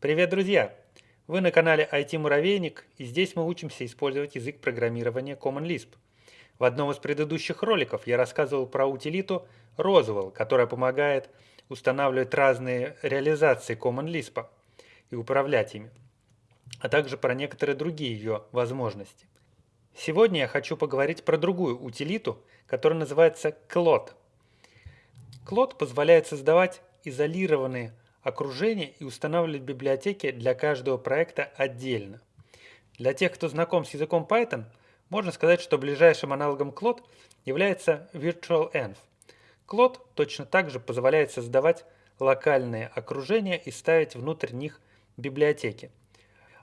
Привет, друзья! Вы на канале IT-муравейник, и здесь мы учимся использовать язык программирования Common Lisp. В одном из предыдущих роликов я рассказывал про утилиту Roswell, которая помогает устанавливать разные реализации Common Lisp и управлять ими, а также про некоторые другие ее возможности. Сегодня я хочу поговорить про другую утилиту, которая называется Clot. Clot позволяет создавать изолированные окружения и устанавливать библиотеки для каждого проекта отдельно. Для тех, кто знаком с языком Python, можно сказать, что ближайшим аналогом Clot является virtualenv. Clot точно так же позволяет создавать локальные окружения и ставить внутрь них библиотеки.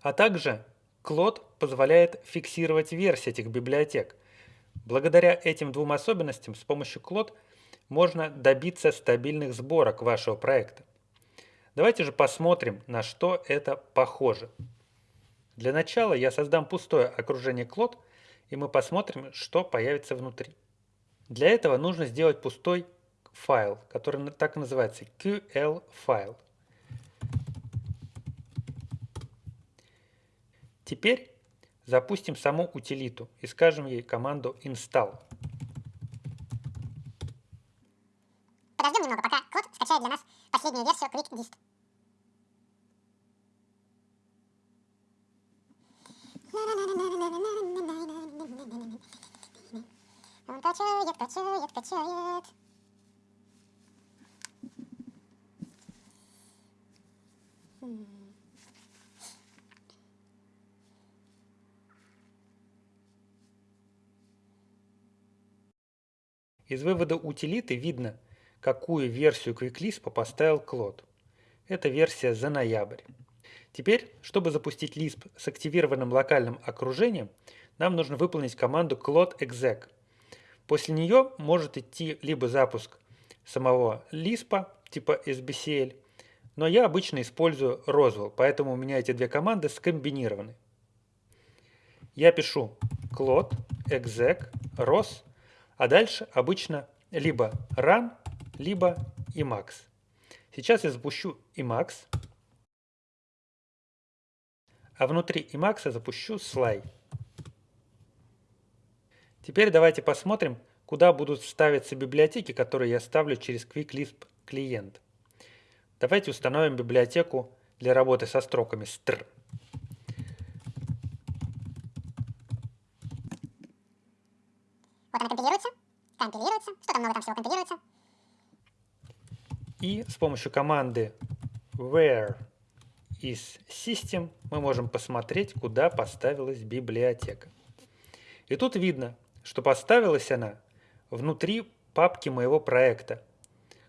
А также Clot позволяет фиксировать версии этих библиотек. Благодаря этим двум особенностям с помощью Clot можно добиться стабильных сборок вашего проекта. Давайте же посмотрим, на что это похоже. Для начала я создам пустое окружение Clot, и мы посмотрим, что появится внутри. Для этого нужно сделать пустой файл, который так и называется QL файл. Теперь запустим саму утилиту и скажем ей команду install. Подождем немного, пока код скачает для нас последнюю версию QuickDist. Он качает, качает, качает. Из вывода утилиты видно, какую версию QuickLisp поставил Клод. Это версия за ноябрь. Теперь, чтобы запустить Lisp с активированным локальным окружением, нам нужно выполнить команду clod exec. После нее может идти либо запуск самого Lisp типа sbcl, но я обычно использую Roswell, поэтому у меня эти две команды скомбинированы. Я пишу clod exec ros, а дальше обычно либо run, либо Emacs. Сейчас я запущу Emacs, а внутри Emacs запущу Sly. Теперь давайте посмотрим, куда будут ставиться библиотеки, которые я ставлю через QuickLisp клиент. Давайте установим библиотеку для работы со строками str. Вот она компилируется, компилируется, что-то много там всего компилируется. И с помощью команды where из System мы можем посмотреть, куда поставилась библиотека. И тут видно, что поставилась она внутри папки моего проекта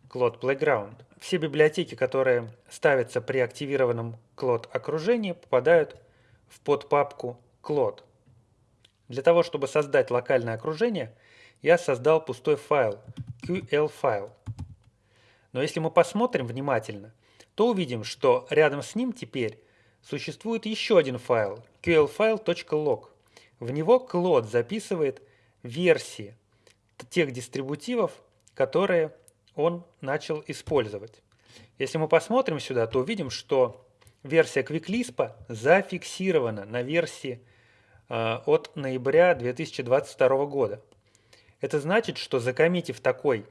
Cloud Playground. Все библиотеки, которые ставятся при активированном Cloud окружении, попадают в подпапку Cloud. Для того, чтобы создать локальное окружение, я создал пустой файл QL файл. Но если мы посмотрим внимательно, то увидим, что рядом с ним теперь существует еще один файл qlfile.log. В него Клод записывает версии тех дистрибутивов, которые он начал использовать. Если мы посмотрим сюда, то увидим, что версия QuickLisp зафиксирована на версии э, от ноября 2022 года. Это значит, что закоммитив такой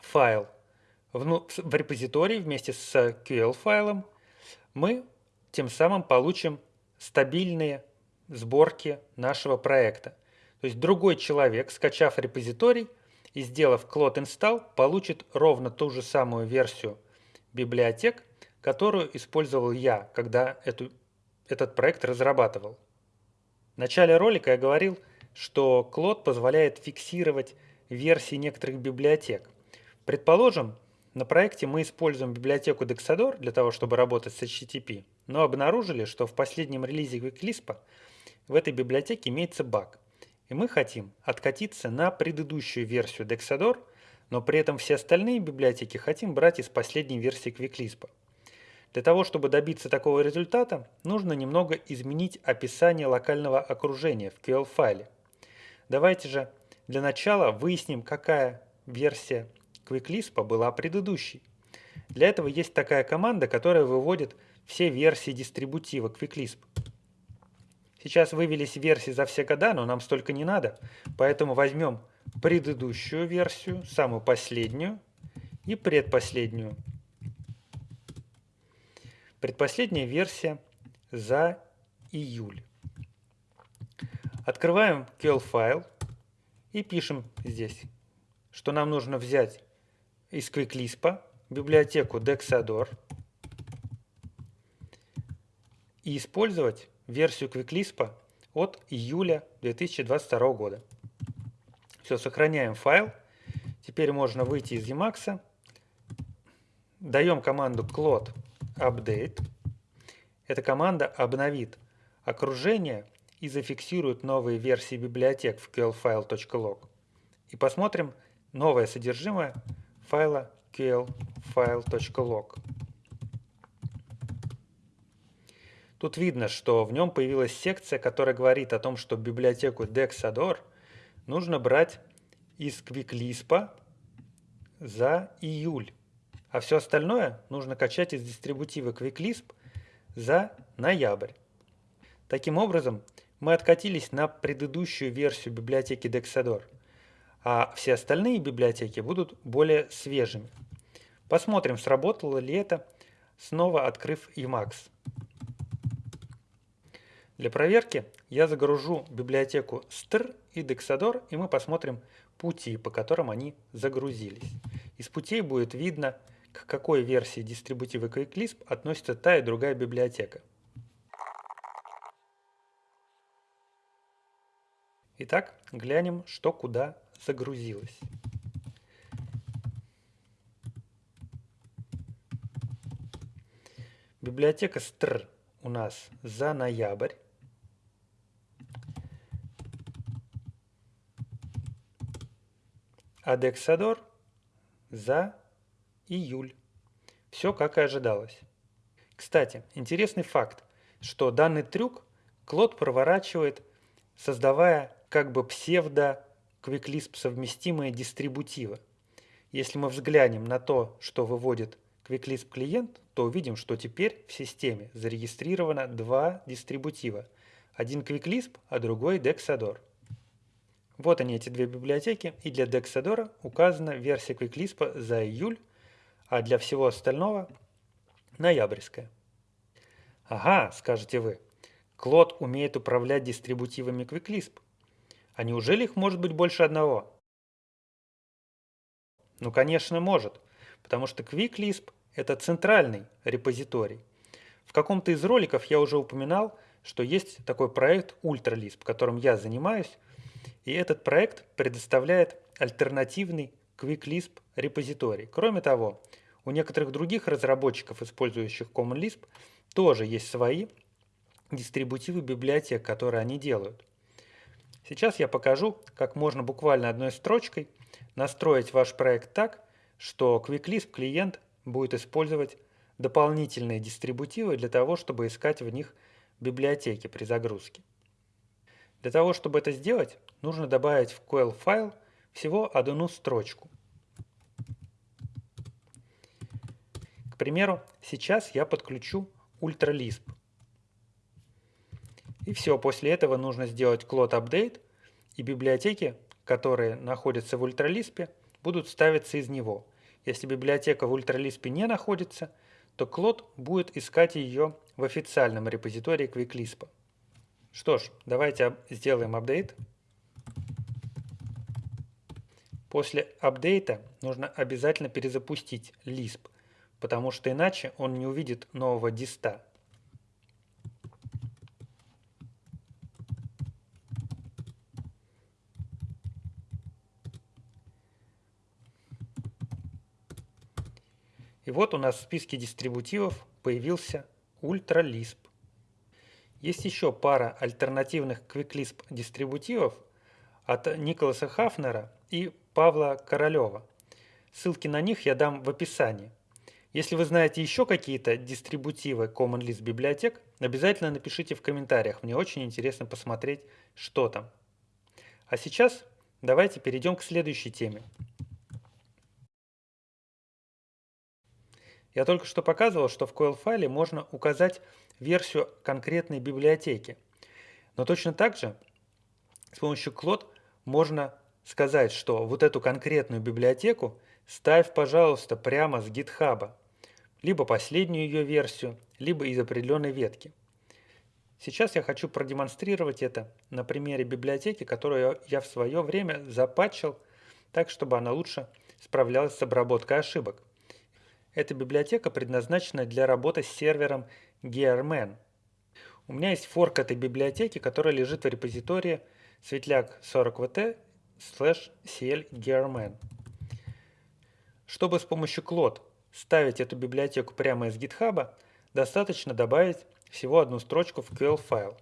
файл в, в репозитории вместе с QL-файлом, мы тем самым получим стабильные сборки нашего проекта. То есть другой человек, скачав репозиторий и сделав clone install, получит ровно ту же самую версию библиотек, которую использовал я, когда эту, этот проект разрабатывал. В начале ролика я говорил, что Cloud позволяет фиксировать версии некоторых библиотек. Предположим, на проекте мы используем библиотеку Dexador для того, чтобы работать с HTTP, но обнаружили, что в последнем релизе QuickLisp в этой библиотеке имеется баг. И мы хотим откатиться на предыдущую версию Dexador, но при этом все остальные библиотеки хотим брать из последней версии QuickLisp. Для того, чтобы добиться такого результата, нужно немного изменить описание локального окружения в QL-файле. Давайте же для начала выясним, какая версия QuickLisp была предыдущей. Для этого есть такая команда, которая выводит все версии дистрибутива QuickLisp. Сейчас вывелись версии за все года, но нам столько не надо, поэтому возьмем предыдущую версию, самую последнюю и предпоследнюю. Предпоследняя версия за июль. Открываем QL файл и пишем здесь, что нам нужно взять из QuickLisp библиотеку Dexador и использовать версию QuickLisp от июля 2022 года. Все, сохраняем файл. Теперь можно выйти из Emacs. Даем команду clod update. Эта команда обновит окружение и зафиксирует новые версии библиотек в qlfile.log. И посмотрим новое содержимое файла qlfile.log. Тут видно, что в нем появилась секция, которая говорит о том, что библиотеку Dexador нужно брать из QuickLisp за июль, а все остальное нужно качать из дистрибутива QuickLisp за ноябрь. Таким образом, мы откатились на предыдущую версию библиотеки Dexador, а все остальные библиотеки будут более свежими. Посмотрим, сработало ли это, снова открыв Emacs. Для проверки я загружу библиотеку str и Dexador, и мы посмотрим пути, по которым они загрузились. Из путей будет видно, к какой версии дистрибутива QuickLisp относится та и другая библиотека. Итак, глянем, что куда загрузилось. Библиотека str у нас за ноябрь. А Dexador за июль. Все как и ожидалось. Кстати, интересный факт, что данный трюк Клод проворачивает, создавая как бы псевдо QuickLisp совместимые дистрибутивы. Если мы взглянем на то, что выводит QuickLisp клиент, то увидим, что теперь в системе зарегистрировано два дистрибутива. Один QuickLisp, а другой Dexador. Вот они, эти две библиотеки, и для Dexador указана версия QuickLisp за июль, а для всего остального ноябрьская. Ага, скажете вы, Клод умеет управлять дистрибутивами QuickLisp. А неужели их может быть больше одного? Ну, конечно, может – потому что QuickLisp – это центральный репозиторий. В каком-то из роликов я уже упоминал, что есть такой проект UltraLisp, которым я занимаюсь, и этот проект предоставляет альтернативный QuickLisp репозиторий. Кроме того, у некоторых других разработчиков, использующих CommonLisp, тоже есть свои дистрибутивы библиотек, которые они делают. Сейчас я покажу, как можно буквально одной строчкой настроить ваш проект так, что QuickLisp клиент будет использовать дополнительные дистрибутивы для того, чтобы искать в них библиотеки при загрузке. Для того, чтобы это сделать, нужно добавить в QL файл всего одну строчку. К примеру, сейчас я подключу UltraLisp. И все, после этого нужно сделать cloud update, и библиотеки, которые находятся в UltraLisp, будут ставиться из него. Если библиотека в ультралиспе не находится, то Клод будет искать ее в официальном репозитории QuickLisp. Что ж, давайте сделаем апдейт. После апдейта нужно обязательно перезапустить Lisp, потому что иначе он не увидит нового диста. И вот у нас в списке дистрибутивов появился UltraLisp. Есть еще пара альтернативных QuickLisp дистрибутивов от Николаса Хафнера и Павла Королева. Ссылки на них я дам в описании. Если вы знаете еще какие-то дистрибутивы Common Lisp библиотек, обязательно напишите в комментариях. Мне очень интересно посмотреть, что там. А сейчас давайте перейдем к следующей теме. Я только что показывал, что в coil файле можно указать версию конкретной библиотеки. Но точно так же с помощью Cloud можно сказать, что вот эту конкретную библиотеку ставь, пожалуйста, прямо с GitHub, либо последнюю ее версию, либо из определенной ветки. Сейчас я хочу продемонстрировать это на примере библиотеки, которую я в свое время запатчил так, чтобы она лучше справлялась с обработкой ошибок. Эта библиотека предназначена для работы с сервером Gearman. У меня есть форк этой библиотеки, которая лежит в репозитории светляк 40vt slash cl gearman. Чтобы с помощью Cloud ставить эту библиотеку прямо из GitHub, достаточно добавить всего одну строчку в QL файл.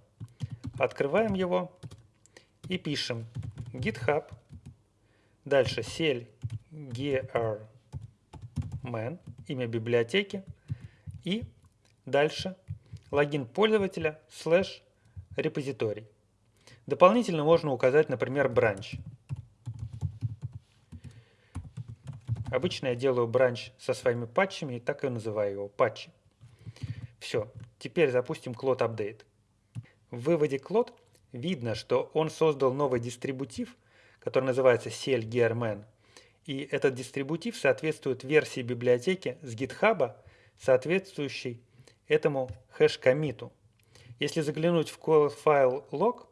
Открываем его и пишем github, дальше cl gearman, имя библиотеки и дальше логин пользователя слэш репозиторий. Дополнительно можно указать, например, бранч. Обычно я делаю бранч со своими патчами и так и называю его патчи. Все, теперь запустим Cloud Update. В выводе Cloud видно, что он создал новый дистрибутив, который называется CLGearman, и этот дистрибутив соответствует версии библиотеки с GitHub, соответствующей этому хэш-коммиту. Если заглянуть в файл log,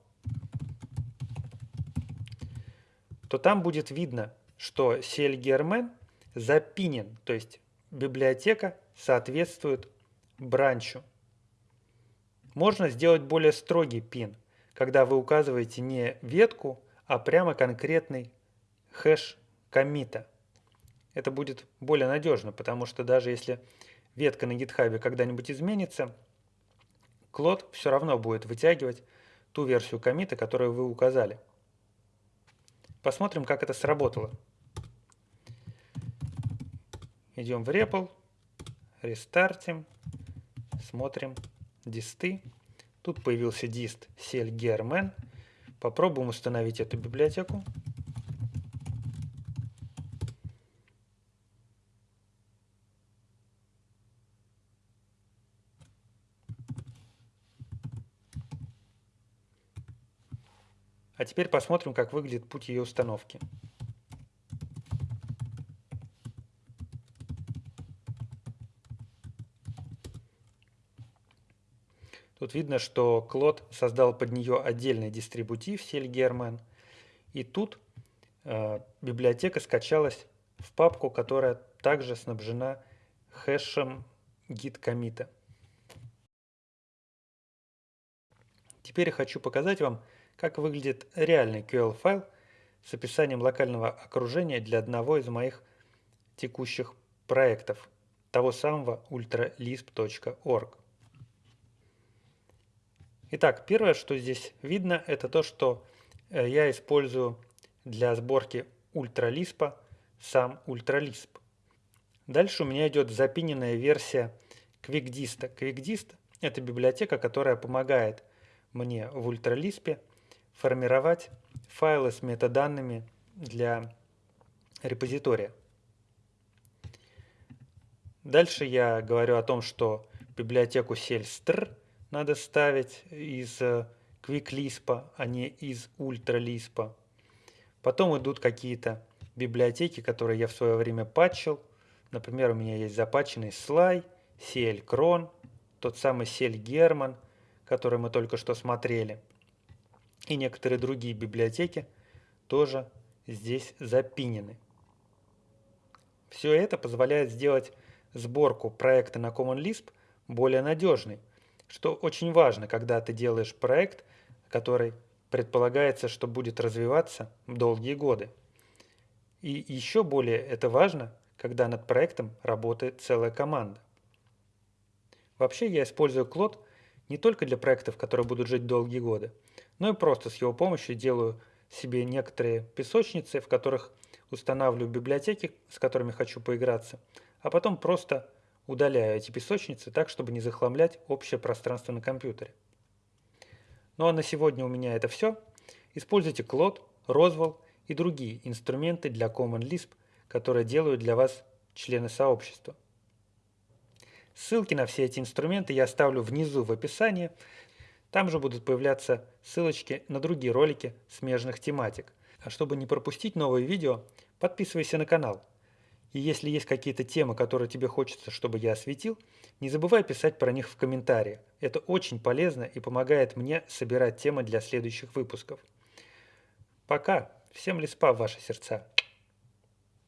то там будет видно, что CLGearman запинен, то есть библиотека соответствует бранчу. Можно сделать более строгий пин, когда вы указываете не ветку, а прямо конкретный хэш комита. Это будет более надежно, потому что даже если ветка на GitHub когда-нибудь изменится, Клод все равно будет вытягивать ту версию комита, которую вы указали. Посмотрим, как это сработало. Идем в REPL, рестартим, смотрим дисты. Тут появился дист CLGRMan. Попробуем установить эту библиотеку. А теперь посмотрим, как выглядит путь ее установки. Тут видно, что Клод создал под нее отдельный дистрибутив Сельгерман. И тут э, библиотека скачалась в папку, которая также снабжена хэшем git комита. Теперь я хочу показать вам, как выглядит реальный QL-файл с описанием локального окружения для одного из моих текущих проектов, того самого ultralisp.org. Итак, первое, что здесь видно, это то, что э, я использую для сборки ультралиспа сам ультралисп. Дальше у меня идет запиненная версия QuickDist. QuickDist – это библиотека, которая помогает мне в ультралиспе формировать файлы с метаданными для репозитория. Дальше я говорю о том, что библиотеку selstr надо ставить из э, QuickLisp, а не из UltraLisp. Потом идут какие-то библиотеки, которые я в свое время патчил. Например, у меня есть запатченный Sly, CL тот самый CL German, который мы только что смотрели. И некоторые другие библиотеки тоже здесь запинены. Все это позволяет сделать сборку проекта на Common Lisp более надежной, что очень важно, когда ты делаешь проект, который предполагается, что будет развиваться долгие годы. И еще более это важно, когда над проектом работает целая команда. Вообще я использую Клод не только для проектов, которые будут жить долгие годы, но и просто с его помощью делаю себе некоторые песочницы, в которых устанавливаю библиотеки, с которыми хочу поиграться, а потом просто Удаляю эти песочницы так, чтобы не захламлять общее пространство на компьютере. Ну а на сегодня у меня это все. Используйте Cloud, Roswell и другие инструменты для Common Lisp, которые делают для вас члены сообщества. Ссылки на все эти инструменты я оставлю внизу в описании. Там же будут появляться ссылочки на другие ролики смежных тематик. А чтобы не пропустить новые видео, подписывайся на канал. И если есть какие-то темы, которые тебе хочется, чтобы я осветил, не забывай писать про них в комментариях. Это очень полезно и помогает мне собирать темы для следующих выпусков. Пока! Всем лиспа в ваши сердца!